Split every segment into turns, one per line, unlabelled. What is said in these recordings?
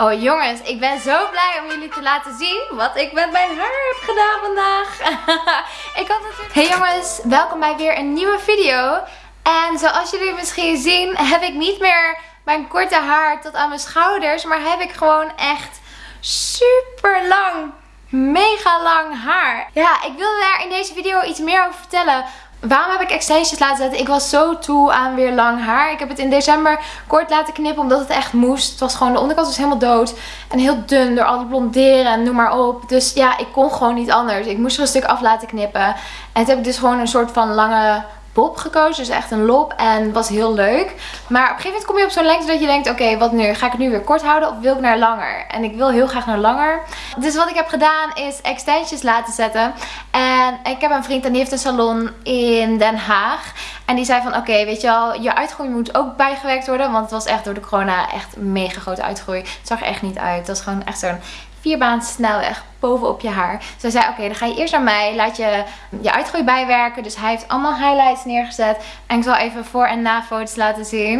Oh jongens, ik ben zo blij om jullie te laten zien wat ik met mijn haar heb gedaan vandaag. ik had natuurlijk... Hey jongens, welkom bij weer een nieuwe video. En zoals jullie misschien zien heb ik niet meer mijn korte haar tot aan mijn schouders. Maar heb ik gewoon echt super lang, mega lang haar. Ja, ik wilde daar in deze video iets meer over vertellen. Waarom heb ik extensions laten zetten? Ik was zo toe aan weer lang haar. Ik heb het in december kort laten knippen omdat het echt moest. Het was gewoon, de onderkant was helemaal dood. En heel dun door al het blonderen en noem maar op. Dus ja, ik kon gewoon niet anders. Ik moest er een stuk af laten knippen. En toen heb ik dus gewoon een soort van lange gekozen. Dus echt een lop. En was heel leuk. Maar op een gegeven moment kom je op zo'n lengte dat je denkt... Oké, wat nu? Ga ik het nu weer kort houden of wil ik naar langer? En ik wil heel graag naar langer. Dus wat ik heb gedaan is extensions laten zetten. En ik heb een vriend en die heeft een salon in Den Haag. En die zei van oké, weet je wel, je uitgroei moet ook bijgewerkt worden. Want het was echt door de corona echt mega grote uitgroei. Het zag er echt niet uit. Het was gewoon echt zo'n vierbaans snelweg bovenop je haar. Dus hij zei, oké, dan ga je eerst naar mij. Laat je je uitgroei bijwerken. Dus hij heeft allemaal highlights neergezet. En ik zal even voor- en na-foto's laten zien.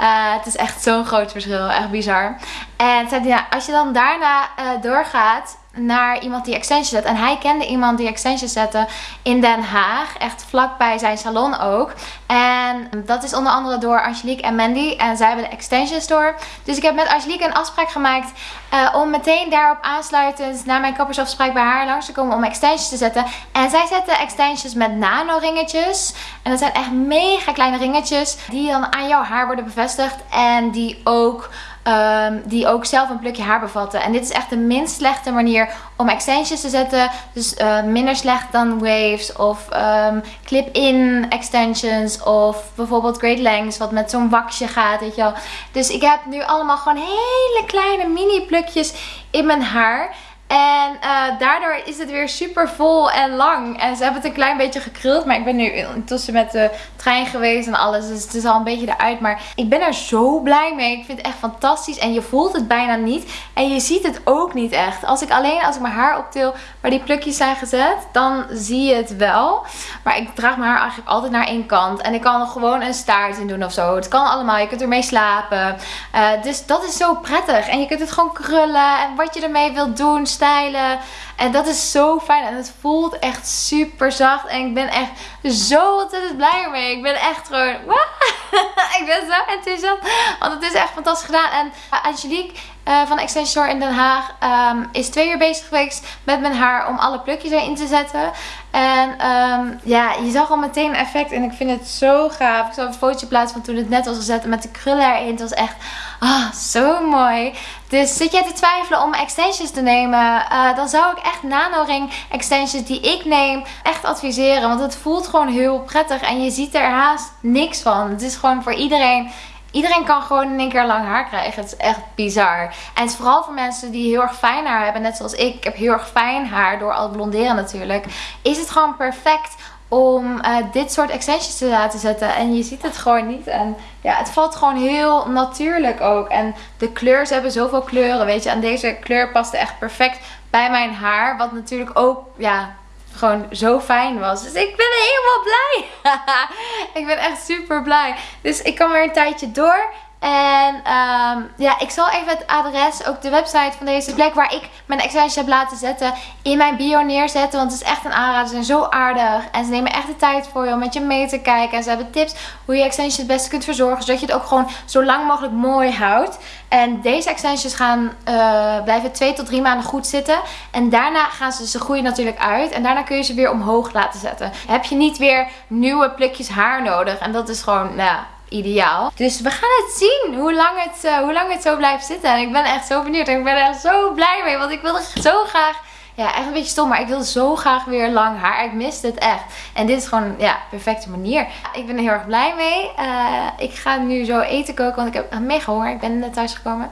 Uh, het is echt zo'n groot verschil. Echt bizar. En zei hij, als je dan daarna uh, doorgaat naar iemand die extensions zet. En hij kende iemand die extensions zette in Den Haag. Echt vlakbij zijn salon ook. En dat is onder andere door Angelique en Mandy. En zij hebben de extension store. Dus ik heb met Angelique een afspraak gemaakt uh, om meteen daarop aansluitend naar mijn kappersafspraak bij haar langs te komen om extensions te zetten. En zij zetten extensions met nano ringetjes. En dat zijn echt mega kleine ringetjes die dan aan jouw haar worden bevestigd. En die ook Um, die ook zelf een plukje haar bevatten. En dit is echt de minst slechte manier om extensions te zetten. Dus uh, minder slecht dan waves of um, clip-in extensions of bijvoorbeeld great lengths wat met zo'n waxje gaat, weet je wel. Dus ik heb nu allemaal gewoon hele kleine mini plukjes in mijn haar. En uh, daardoor is het weer super vol en lang. En ze hebben het een klein beetje gekruld. Maar ik ben nu intussen met de trein geweest en alles. Dus het is al een beetje eruit. Maar ik ben er zo blij mee. Ik vind het echt fantastisch. En je voelt het bijna niet. En je ziet het ook niet echt. Als ik alleen als ik mijn haar optil waar die plukjes zijn gezet. Dan zie je het wel. Maar ik draag mijn haar eigenlijk altijd naar één kant. En ik kan er gewoon een staart in doen of zo. Het kan allemaal. Je kunt ermee slapen. Uh, dus dat is zo prettig. En je kunt het gewoon krullen. En wat je ermee wilt doen stylen. En dat is zo fijn. En het voelt echt super zacht. En ik ben echt zo ontzettend blij mee. Ik ben echt gewoon... ik ben zo enthousiast. Want het is echt fantastisch gedaan. En Angelique uh, van Extension in Den Haag um, is twee uur bezig geweest met mijn haar om alle plukjes erin te zetten. En um, ja, je zag al meteen een effect en ik vind het zo gaaf. Ik zal een fotootje plaatsen van toen het net was gezet met de krullen erin. Het was echt ah, zo mooi. Dus zit jij te twijfelen om extensions te nemen, uh, dan zou ik echt nanoring extensions die ik neem echt adviseren. Want het voelt gewoon heel prettig en je ziet er haast niks van. Het is gewoon voor iedereen Iedereen kan gewoon in één keer lang haar krijgen. Het is echt bizar. En is vooral voor mensen die heel erg fijn haar hebben. Net zoals ik. Ik heb heel erg fijn haar door al blonderen natuurlijk. Is het gewoon perfect om uh, dit soort extensions te laten zetten. En je ziet het gewoon niet. En ja, het valt gewoon heel natuurlijk ook. En de kleur, ze hebben zoveel kleuren, weet je. En deze kleur paste echt perfect bij mijn haar. Wat natuurlijk ook, ja, gewoon zo fijn was. Dus ik ben helemaal blij. ik ben echt super blij. Dus ik kan weer een tijdje door. En um, ja, ik zal even het adres, ook de website van deze plek waar ik mijn extensions heb laten zetten, in mijn bio neerzetten. Want het is echt een aanrader. Ze zijn zo aardig. En ze nemen echt de tijd voor je om met je mee te kijken. En ze hebben tips hoe je extensions het beste kunt verzorgen. Zodat je het ook gewoon zo lang mogelijk mooi houdt. En deze extensions gaan uh, blijven twee tot drie maanden goed zitten. En daarna gaan ze, ze groeien natuurlijk uit. En daarna kun je ze weer omhoog laten zetten. Heb je niet weer nieuwe plukjes haar nodig. En dat is gewoon, nou ideaal. Dus we gaan het zien hoe lang het, uh, hoe lang het zo blijft zitten. En ik ben echt zo benieuwd. En ik ben er echt zo blij mee. Want ik wilde zo graag... Ja, echt een beetje stom. Maar ik wil zo graag weer lang haar. Ik miste het echt. En dit is gewoon, ja, perfecte manier. Ik ben er heel erg blij mee. Uh, ik ga nu zo eten koken. Want ik heb mega honger. Ik ben net thuis gekomen.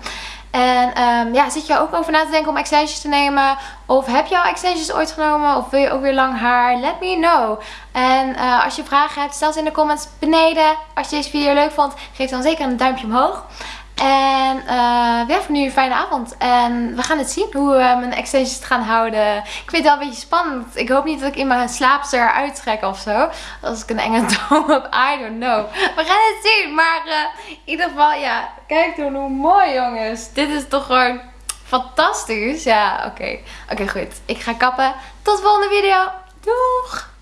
En um, ja, zit je ook over na te denken om extensions te nemen? Of heb je al extensions ooit genomen? Of wil je ook weer lang haar? Let me know. En uh, als je vragen hebt, stel ze in de comments beneden. Als je deze video leuk vond, geef dan zeker een duimpje omhoog. En uh, ja, voor nu een fijne avond. En we gaan het zien hoe we mijn extensions gaan houden. Ik vind het wel een beetje spannend. Ik hoop niet dat ik in mijn slaapster eruit trek of zo. Als ik een enge droom heb. I don't know. We gaan het zien. Maar uh, in ieder geval, ja. Kijk dan hoe mooi jongens. Dit is toch gewoon fantastisch. Ja, oké. Oké, goed. Ik ga kappen. Tot de volgende video. Doeg!